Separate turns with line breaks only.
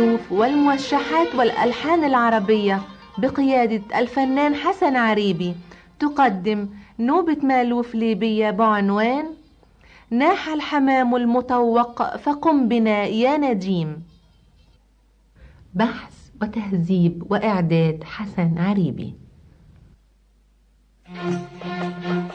المألوف والموشحات والألحان العربية بقيادة الفنان حسن عريبي تقدم نوبة مألوف ليبية بعنوان ناح الحمام المطوق فقم بنا يا نديم بحث وتهذيب وإعداد حسن عريبي Thank you.